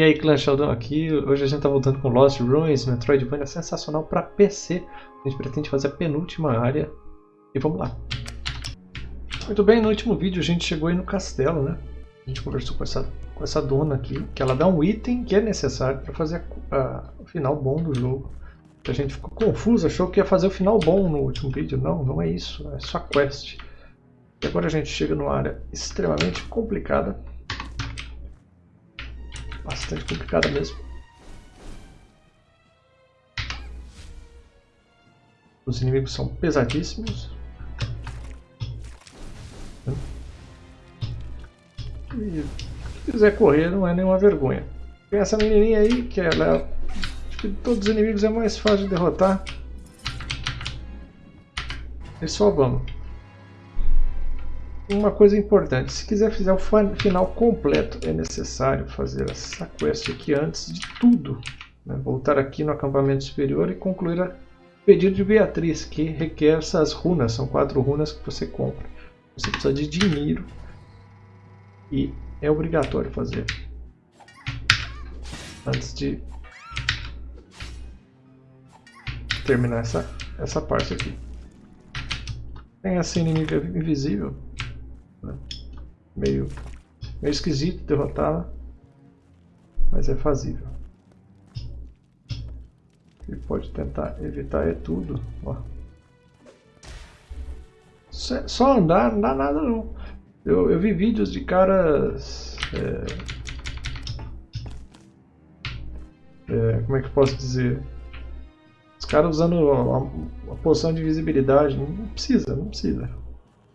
E aí, Clã Sheldon aqui. Hoje a gente tá voltando com Lost Ruins, Metroidvania sensacional para PC. A gente pretende fazer a penúltima área. E vamos lá. Muito bem, no último vídeo a gente chegou aí no castelo, né? A gente conversou com essa, com essa dona aqui, que ela dá um item que é necessário para fazer a, a, o final bom do jogo. A gente ficou confuso, achou que ia fazer o final bom no último vídeo. Não, não é isso, é só quest. E agora a gente chega numa área extremamente complicada bastante complicada mesmo. Os inimigos são pesadíssimos. E se quiser correr não é nenhuma vergonha. Tem essa menininha aí que ela é... Acho que todos os inimigos é mais fácil de derrotar. E só vamos uma coisa importante, se quiser fazer o final completo, é necessário fazer essa quest aqui antes de tudo. Né? Voltar aqui no acampamento superior e concluir o pedido de Beatriz, que requer essas runas, são quatro runas que você compra. Você precisa de dinheiro e é obrigatório fazer. Antes de terminar essa, essa parte aqui. Tem essa inimiga invisível né? Meio, meio esquisito derrotá-la, mas é fazível. Ele pode tentar evitar é tudo. Ó. Só andar não dá nada não. Eu, eu vi vídeos de caras... É, é, como é que eu posso dizer? Os caras usando a, a poção de visibilidade. Não precisa, não precisa.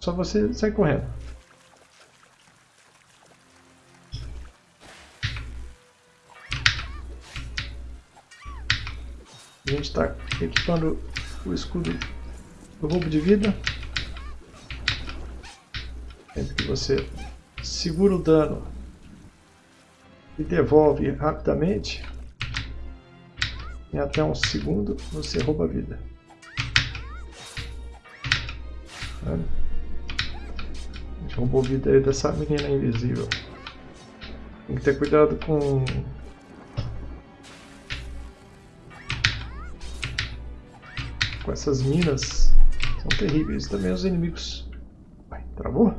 Só você sai correndo. A gente está equipando o escudo do roubo de vida. Sempre que você segura o dano e devolve rapidamente, em até um segundo você rouba a vida. A gente roubou a vida dessa menina invisível. Tem que ter cuidado com com essas minas são terríveis. Também os inimigos. Vai, travou?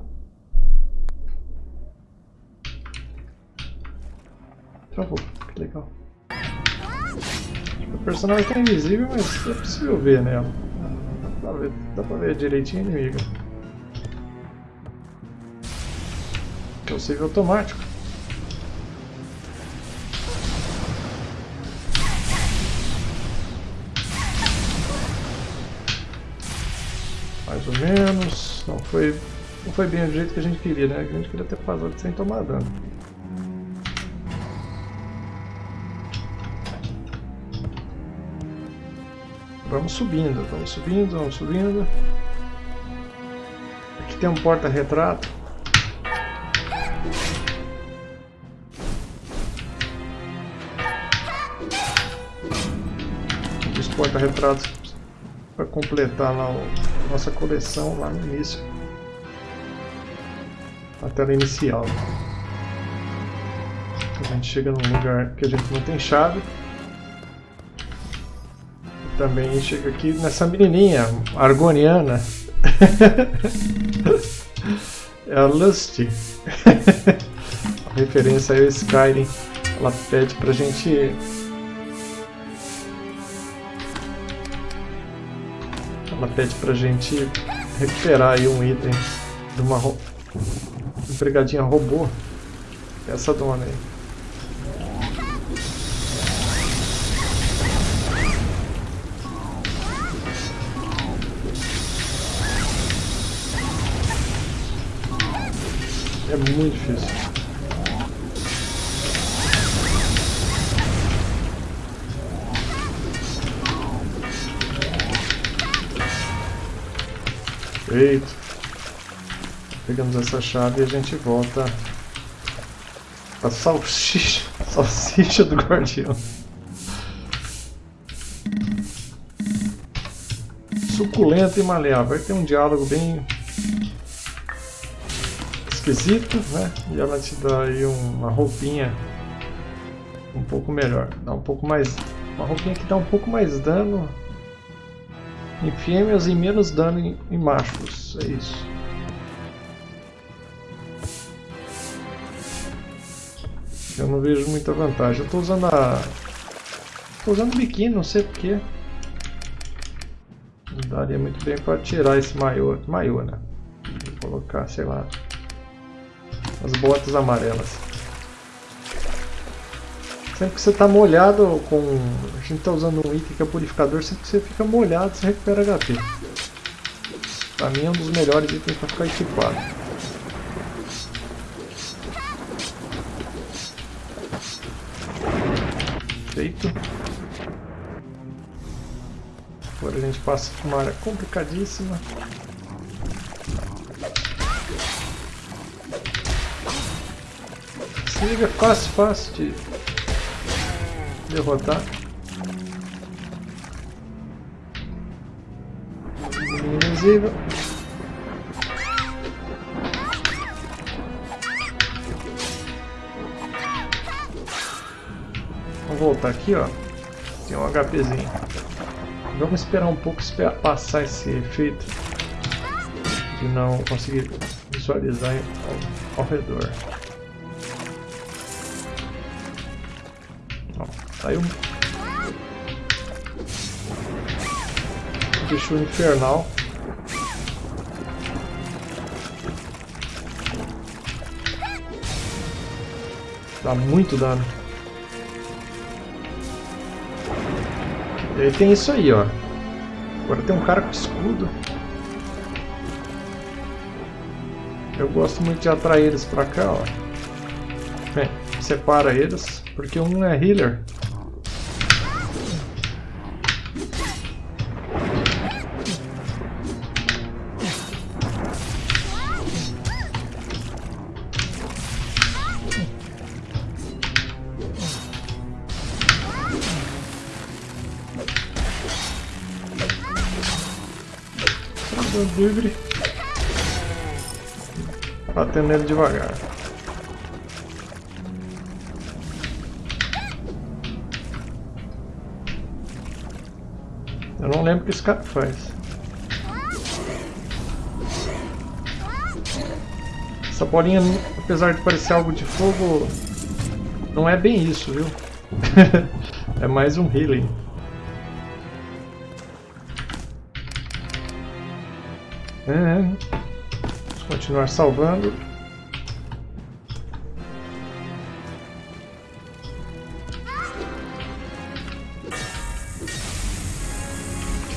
Travou, que legal. O personagem está invisível, mas é possível ver nela. Dá pra ver, dá pra ver direitinho. Que é o save automático. Mais ou menos. Não foi, não foi bem do jeito que a gente queria, né? A gente queria ter passado sem tomar dano. Vamos subindo, vamos subindo, vamos subindo. Aqui tem um porta-retrato. Os porta-retratos para completar lá o nossa coleção lá no início. A tela inicial. A gente chega num lugar que a gente não tem chave. Também chega aqui nessa menininha, argoniana. é a Lusty. a referência ao Skyrim. Ela pede pra gente Ela pede pra gente recuperar aí um item de uma ro... empregadinha robô. Essa dona aí. É muito difícil. Perfeito. Pegamos essa chave e a gente volta a salsicha, salsicha do guardião. Suculento e maleável. Vai ter um diálogo bem esquisito, né? E ela te dá aí uma roupinha um pouco melhor. Dá um pouco mais... Uma roupinha que dá um pouco mais dano em fêmeas e menos dano em, em machos. É isso. Eu não vejo muita vantagem. Eu estou usando a... Estou usando biquíni, não sei porquê. Daria muito bem para tirar esse maiô. Maiô, né? Vou colocar, sei lá, as botas amarelas. Sempre que você está molhado com... A gente está usando um item que é purificador, sempre que você fica molhado você recupera HP. Pra mim é um dos melhores itens para ficar equipado. Feito. Agora a gente passa por uma área complicadíssima. Se liga fácil, fácil de derrotar. Invisível. Vamos voltar aqui, ó. Tem um HPzinho. Vamos esperar um pouco esperar passar esse efeito de não conseguir visualizar ao, ao redor. Saiu bicho infernal. Dá muito dano. E aí tem isso aí, ó. Agora tem um cara com escudo. Eu gosto muito de atrair eles pra cá, ó. Bem, separa eles, porque um é healer Batendo ele devagar. Eu não lembro o que esse cara faz. Essa bolinha, apesar de parecer algo de fogo, não é bem isso, viu? é mais um healing. É. Continuar salvando.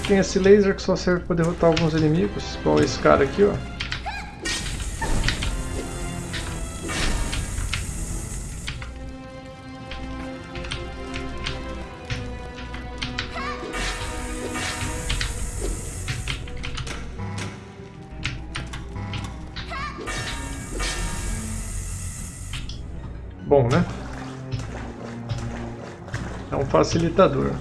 Tem esse laser que só serve para derrotar alguns inimigos, igual esse cara aqui, ó. Bom, né? É um facilitador.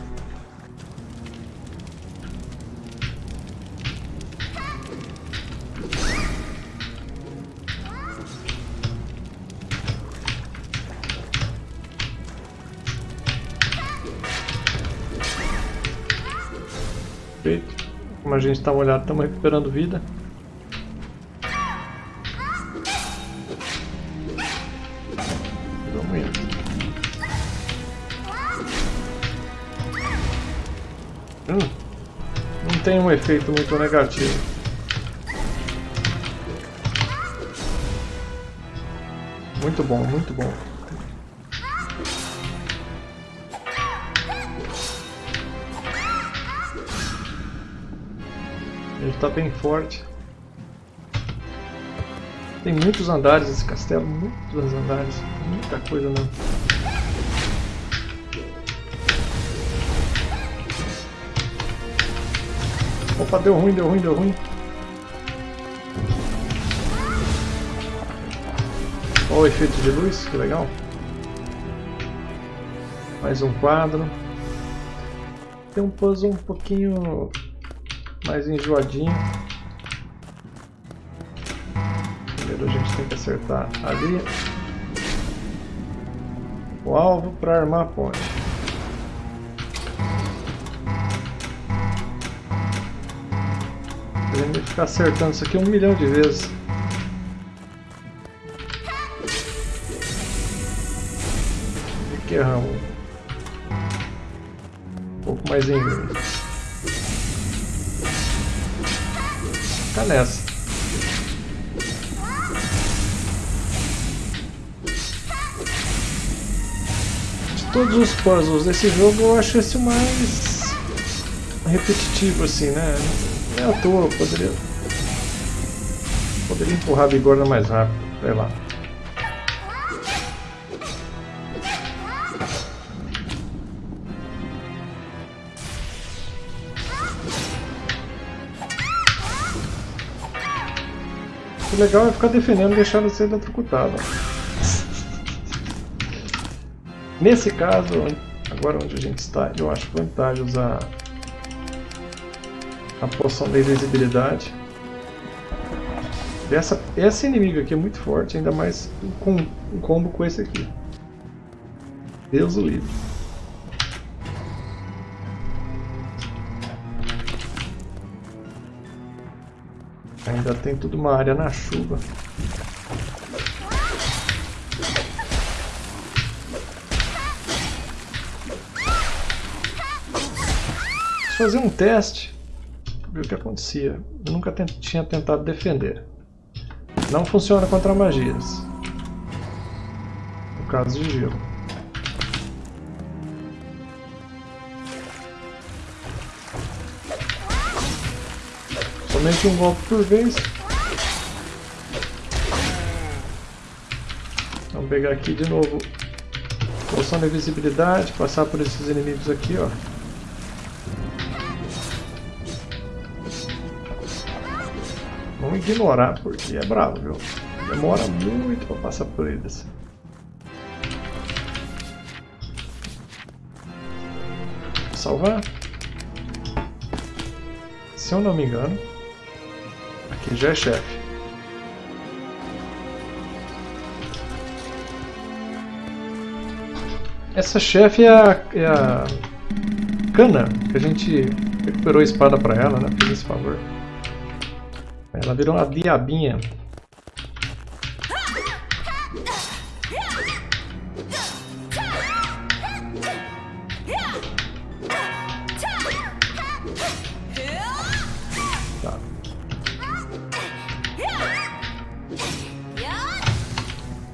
Como a gente está molhado, estamos recuperando vida. Tem um efeito muito negativo. Muito bom, muito bom. Ele está bem forte. Tem muitos andares esse castelo, muitos andares, muita coisa mesmo. Opa, deu ruim, deu ruim, deu ruim. Olha o efeito de luz, que legal. Mais um quadro. Tem um puzzle um pouquinho mais enjoadinho. Primeiro a gente tem que acertar ali. o alvo para armar a ponte. Querendo ficar acertando isso aqui um milhão de vezes. E que erramos. Um pouco mais em inglês. Fica nessa. todos os puzzles desse jogo, eu acho esse mais repetitivo, assim, né? É à toa, poderia... Poderia empurrar a bigorna mais rápido, sei lá. O legal é ficar defendendo e deixar ela ser. Nesse caso, agora onde a gente está, eu acho vantagem usar a poção da invisibilidade. Essa, essa inimiga aqui é muito forte, ainda mais com um combo com esse aqui. Deus o livre. Ainda tem tudo uma área na chuva. fazer um teste, ver o que acontecia. Eu nunca tinha tentado defender. Não funciona contra magias. No caso de gelo. Somente um golpe por vez. Vamos pegar aqui de novo. Poção de visibilidade, passar por esses inimigos aqui, ó. Vamos ignorar, porque é bravo, viu? Demora muito para passar por eles. Salvar. Se eu não me engano, aqui já é chefe. Essa chefe é a, é a Cana, que a gente recuperou a espada para ela, né? Fiz esse favor. Ela virou uma diabinha.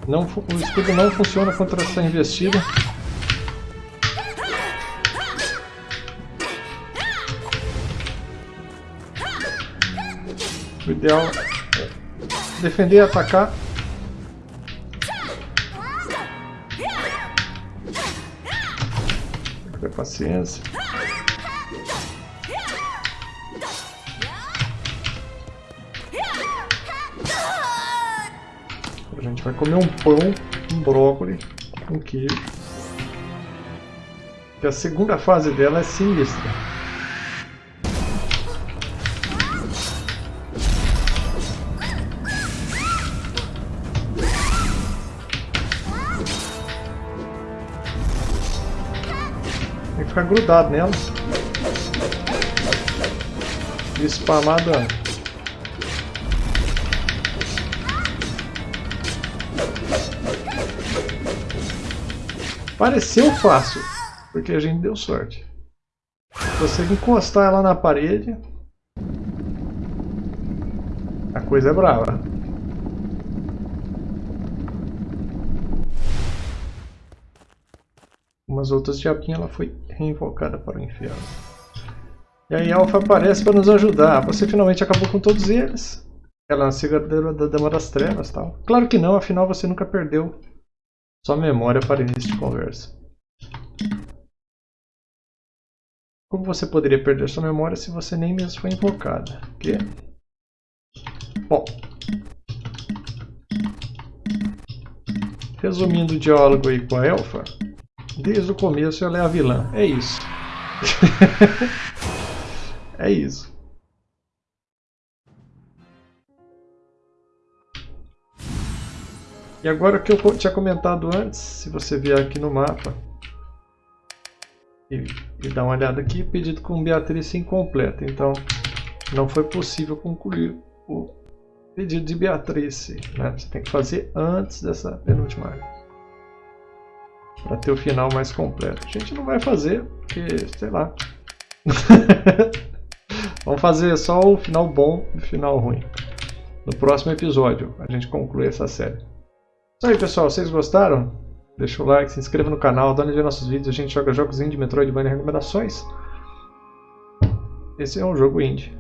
Não, o escudo não funciona contra essa investida. O ideal é defender e atacar. Ter paciência. A gente vai comer um pão, um brócolis, um queijo. E a segunda fase dela é sinistra. Ficar grudado nela. E spamar dano. Pareceu fácil, porque a gente deu sorte. Você encostar ela na parede, a coisa é brava. Umas outras diabinhas ela foi reinvocada para o inferno. E aí Alpha aparece para nos ajudar. Você finalmente acabou com todos eles. Ela é a seguidora da Dama das Trevas tal. Claro que não, afinal você nunca perdeu sua memória para início de conversa. Como você poderia perder sua memória se você nem mesmo foi invocada? Que? Bom. Resumindo o diálogo aí com a Elfa, Desde o começo ela é a vilã. É isso. é isso. E agora que eu tinha comentado antes, se você vier aqui no mapa e, e dar uma olhada aqui, pedido com Beatriz incompleta. Então, não foi possível concluir o pedido de Beatriz. Né? Você tem que fazer antes dessa penúltima área. Para ter o final mais completo. A gente não vai fazer, porque, sei lá. Vamos fazer só o final bom e o final ruim. No próximo episódio, a gente conclui essa série. Isso aí, pessoal. Vocês gostaram? Deixa o like, se inscreva no canal, dá uma ver nossos vídeos. A gente joga jogos indie, Metroidvania recomendações. Esse é um jogo indie.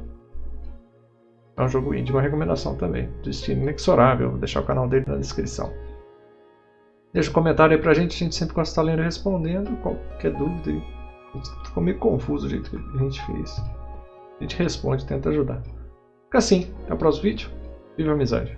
É um jogo indie, uma recomendação também. Destino inexorável. Vou deixar o canal dele na descrição. Deixa um comentário aí pra gente, a gente sempre gosta de estar lendo e respondendo. Qualquer dúvida. Ficou meio confuso o jeito que a gente fez. A gente responde, tenta ajudar. Fica assim, até o próximo vídeo. Viva a amizade!